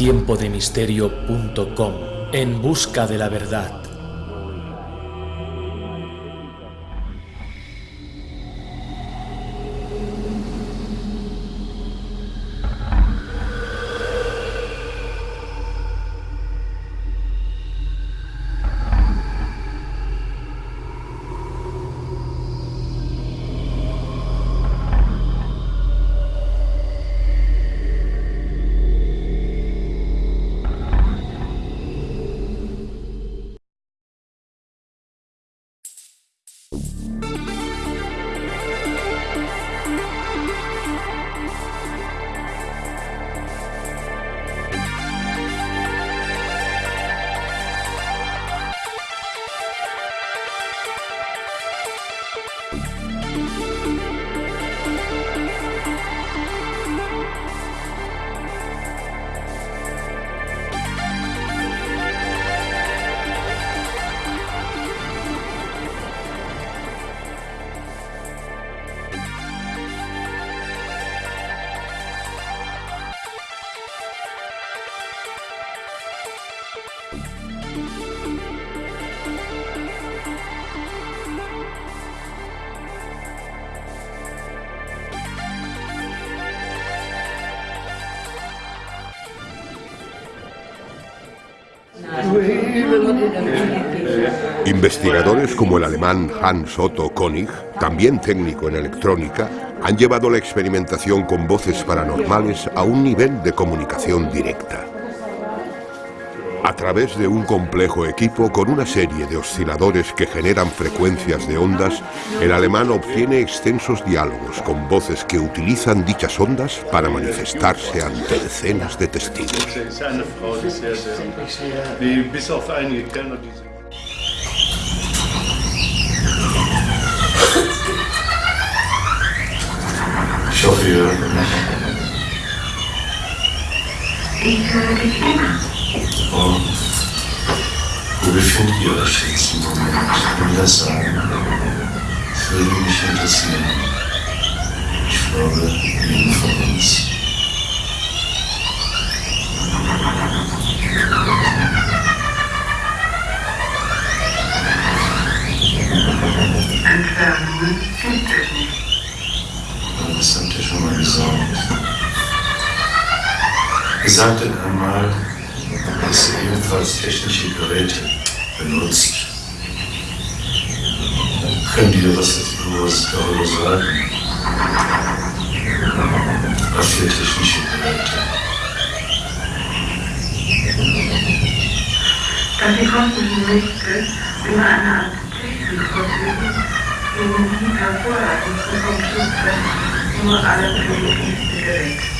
tiempodemisterio.com En busca de la verdad. Investigadores como el alemán Hans Otto Koenig, también técnico en electrónica, han llevado la experimentación con voces paranormales a un nivel de comunicación directa. A través de un complejo equipo con una serie de osciladores que generan frecuencias de ondas, el alemán obtiene extensos diálogos con voces que utilizan dichas ondas para manifestarse ante decenas de testigos. Und wo befindet ihr euch jetzt im Moment? Ich das sagen? Das würde mich interessieren. Ich glaube, jeden von uns. Entfernungen gibt es nicht. Das habt ihr schon mal gesagt. Ihr sagtet einmal, dass jedenfalls technische Geräte benutzt. Können die was darüber sagen? Was für technische Geräte? Dass die konnten die Nächte über eine Art Technik verfügen, gegen die hervorragenden Computer nur alle benötigten Geräte.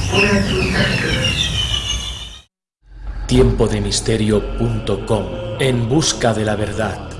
Publikum dann zum tiempodemisterio.com En busca de la verdad.